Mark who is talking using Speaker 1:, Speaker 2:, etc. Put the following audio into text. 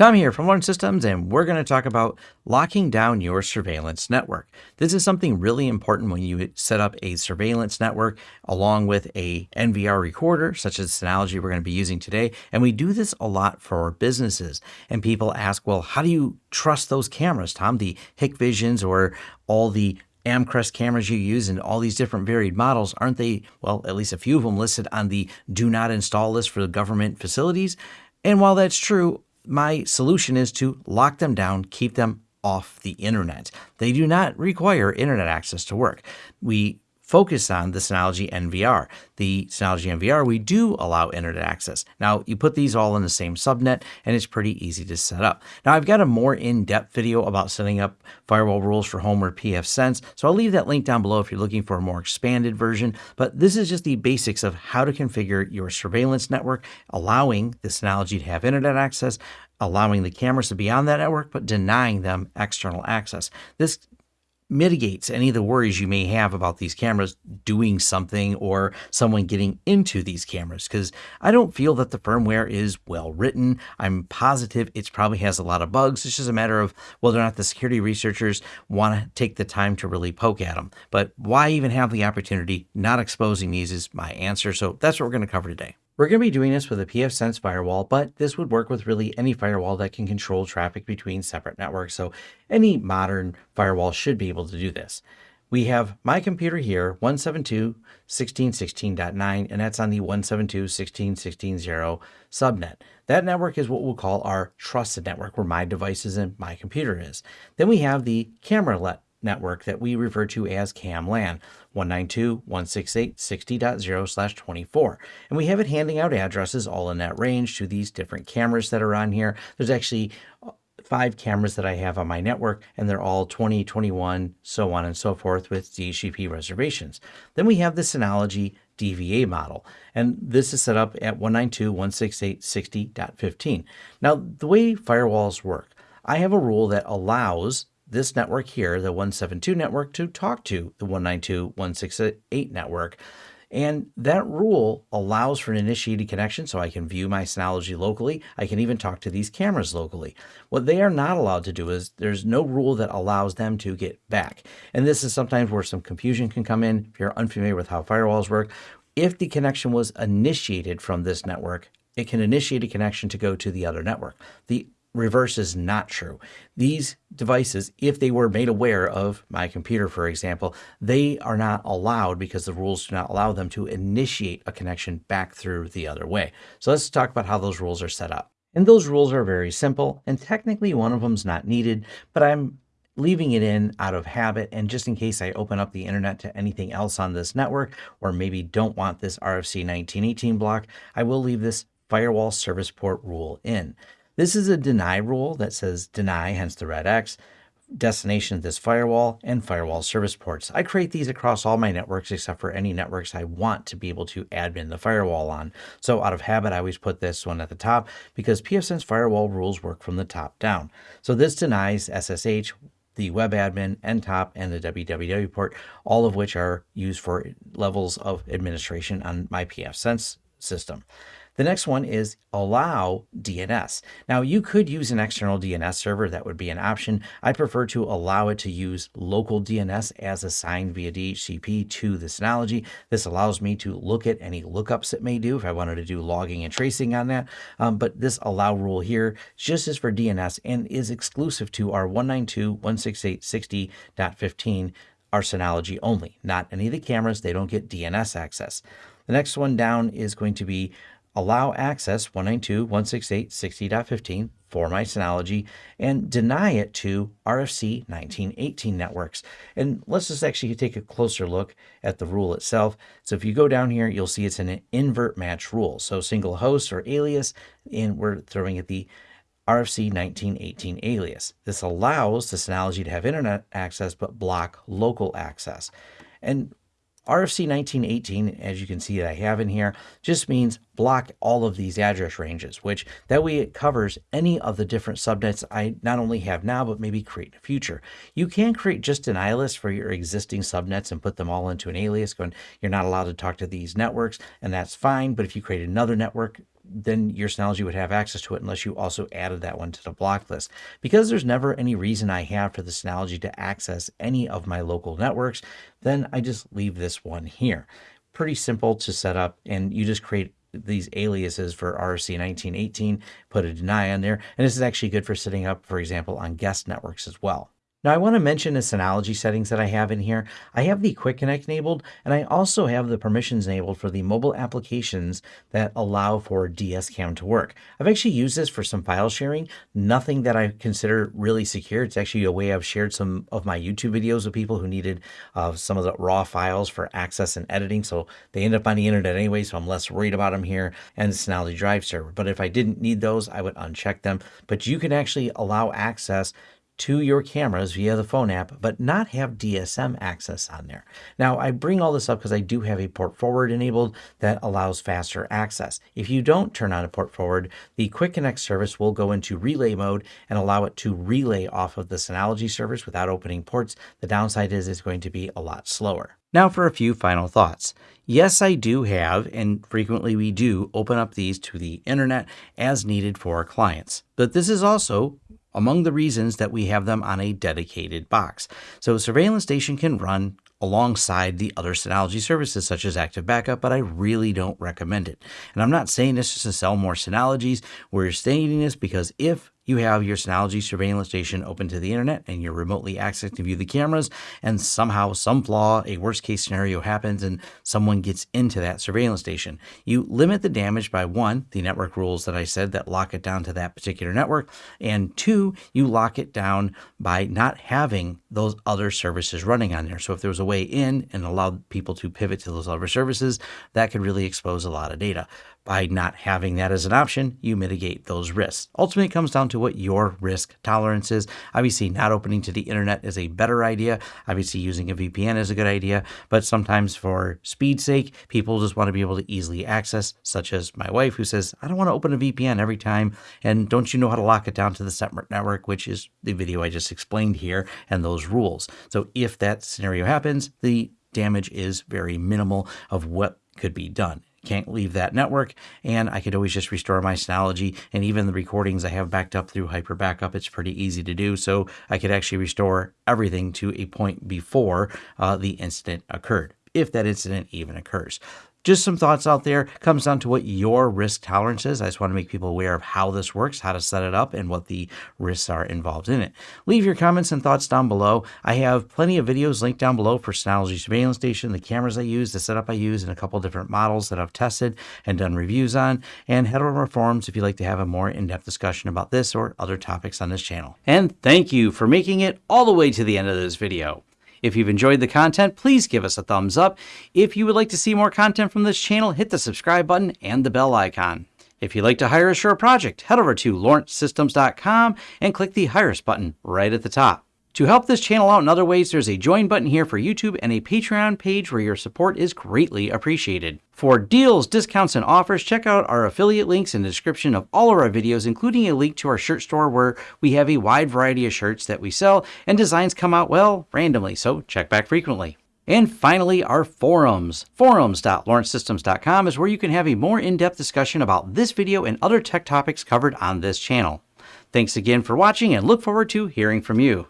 Speaker 1: Tom here from Lawrence Systems, and we're going to talk about locking down your surveillance network. This is something really important when you set up a surveillance network along with a NVR recorder, such as this Synology we're going to be using today. And we do this a lot for businesses. And people ask, well, how do you trust those cameras, Tom? The Hikvisions or all the Amcrest cameras you use and all these different varied models, aren't they, well, at least a few of them listed on the do not install list for the government facilities? And while that's true, my solution is to lock them down, keep them off the internet. They do not require internet access to work. We focus on the Synology NVR. The Synology NVR, we do allow internet access. Now, you put these all in the same subnet, and it's pretty easy to set up. Now, I've got a more in-depth video about setting up firewall rules for home or pfSense, so I'll leave that link down below if you're looking for a more expanded version. But this is just the basics of how to configure your surveillance network, allowing the Synology to have internet access, allowing the cameras to be on that network, but denying them external access. This mitigates any of the worries you may have about these cameras doing something or someone getting into these cameras because I don't feel that the firmware is well written. I'm positive it probably has a lot of bugs. It's just a matter of whether or not the security researchers want to take the time to really poke at them. But why even have the opportunity? Not exposing these is my answer. So that's what we're going to cover today. We're going to be doing this with a pfSense firewall, but this would work with really any firewall that can control traffic between separate networks. So any modern firewall should be able to do this. We have my computer here, 172.16.16.9, and that's on the 172.16.16.0 subnet. That network is what we'll call our trusted network, where my device is and my computer is. Then we have the camera network that we refer to as CAMLAN, 192.168.60.0 slash 24. And we have it handing out addresses all in that range to these different cameras that are on here. There's actually uh, five cameras that I have on my network, and they're all 20, 21, so on and so forth with DHCP reservations. Then we have the Synology DVA model, and this is set up at 192.168.60.15. Now, the way firewalls work, I have a rule that allows this network here, the 172 network, to talk to the 192.168 network. And that rule allows for an initiated connection so I can view my Synology locally. I can even talk to these cameras locally. What they are not allowed to do is there's no rule that allows them to get back. And this is sometimes where some confusion can come in if you're unfamiliar with how firewalls work. If the connection was initiated from this network, it can initiate a connection to go to the other network. The reverse is not true. These devices, if they were made aware of my computer, for example, they are not allowed because the rules do not allow them to initiate a connection back through the other way. So let's talk about how those rules are set up. And those rules are very simple, and technically one of them is not needed, but I'm leaving it in out of habit and just in case I open up the internet to anything else on this network or maybe don't want this RFC 1918 block, I will leave this firewall service port rule in. This is a deny rule that says deny, hence the red X, destination of this firewall, and firewall service ports. I create these across all my networks except for any networks I want to be able to admin the firewall on. So out of habit, I always put this one at the top because pfSense firewall rules work from the top down. So this denies SSH, the web admin, NTOP, and the www port, all of which are used for levels of administration on my pfSense system. The next one is allow DNS. Now you could use an external DNS server. That would be an option. I prefer to allow it to use local DNS as assigned via DHCP to the Synology. This allows me to look at any lookups it may do if I wanted to do logging and tracing on that. Um, but this allow rule here just is for DNS and is exclusive to our 192.168.60.15 our Synology only, not any of the cameras. They don't get DNS access. The next one down is going to be allow access 192.168.60.15 for my Synology and deny it to RFC 1918 networks. And let's just actually take a closer look at the rule itself. So if you go down here, you'll see it's an invert match rule. So single host or alias, and we're throwing at the RFC 1918 alias. This allows the Synology to have internet access but block local access. And RFC 1918, as you can see that I have in here, just means block all of these address ranges, which that way it covers any of the different subnets I not only have now, but maybe create in the future. You can create just an alias for your existing subnets and put them all into an alias going, you're not allowed to talk to these networks, and that's fine. But if you create another network, then your Synology would have access to it unless you also added that one to the block list. Because there's never any reason I have for the Synology to access any of my local networks, then I just leave this one here. Pretty simple to set up and you just create these aliases for RFC 1918, put a deny on there. And this is actually good for setting up, for example, on guest networks as well. Now I want to mention the Synology settings that I have in here. I have the Quick Connect enabled, and I also have the permissions enabled for the mobile applications that allow for DSCam to work. I've actually used this for some file sharing, nothing that I consider really secure. It's actually a way I've shared some of my YouTube videos with people who needed uh, some of the raw files for access and editing. So they end up on the internet anyway, so I'm less worried about them here and the Synology Drive server. But if I didn't need those, I would uncheck them. But you can actually allow access to your cameras via the phone app, but not have DSM access on there. Now, I bring all this up because I do have a port forward enabled that allows faster access. If you don't turn on a port forward, the Quick Connect service will go into relay mode and allow it to relay off of the Synology service without opening ports. The downside is it's going to be a lot slower. Now for a few final thoughts. Yes, I do have, and frequently we do, open up these to the internet as needed for our clients. But this is also among the reasons that we have them on a dedicated box. So Surveillance Station can run alongside the other Synology services such as Active Backup, but I really don't recommend it. And I'm not saying this just to sell more Synologies. We're stating this because if you have your Synology surveillance station open to the internet and you're remotely accessing to view the cameras and somehow some flaw, a worst case scenario happens and someone gets into that surveillance station. You limit the damage by one, the network rules that I said that lock it down to that particular network, and two, you lock it down by not having those other services running on there. So if there was a way in and allowed people to pivot to those other services, that could really expose a lot of data. By not having that as an option, you mitigate those risks. Ultimately, it comes down to what your risk tolerance is. Obviously, not opening to the internet is a better idea. Obviously, using a VPN is a good idea, but sometimes for speed's sake, people just want to be able to easily access, such as my wife who says, I don't want to open a VPN every time. And don't you know how to lock it down to the separate network, which is the video I just explained here and those rules. So if that scenario happens, the damage is very minimal of what could be done can't leave that network and I could always just restore my Synology and even the recordings I have backed up through Hyper Backup it's pretty easy to do. So I could actually restore everything to a point before uh, the incident occurred if that incident even occurs just some thoughts out there. Comes down to what your risk tolerance is. I just want to make people aware of how this works, how to set it up, and what the risks are involved in it. Leave your comments and thoughts down below. I have plenty of videos linked down below for Synology Surveillance Station, the cameras I use, the setup I use, and a couple different models that I've tested and done reviews on. And head over to forums if you'd like to have a more in-depth discussion about this or other topics on this channel. And thank you for making it all the way to the end of this video. If you've enjoyed the content, please give us a thumbs up. If you would like to see more content from this channel, hit the subscribe button and the bell icon. If you'd like to hire us for a project, head over to lawrencesystems.com and click the Hire Us button right at the top. To help this channel out in other ways, there's a join button here for YouTube and a Patreon page where your support is greatly appreciated. For deals, discounts, and offers, check out our affiliate links in the description of all of our videos, including a link to our shirt store where we have a wide variety of shirts that we sell and designs come out, well, randomly, so check back frequently. And finally, our forums. Forums.lawrencesystems.com is where you can have a more in-depth discussion about this video and other tech topics covered on this channel. Thanks again for watching and look forward to hearing from you.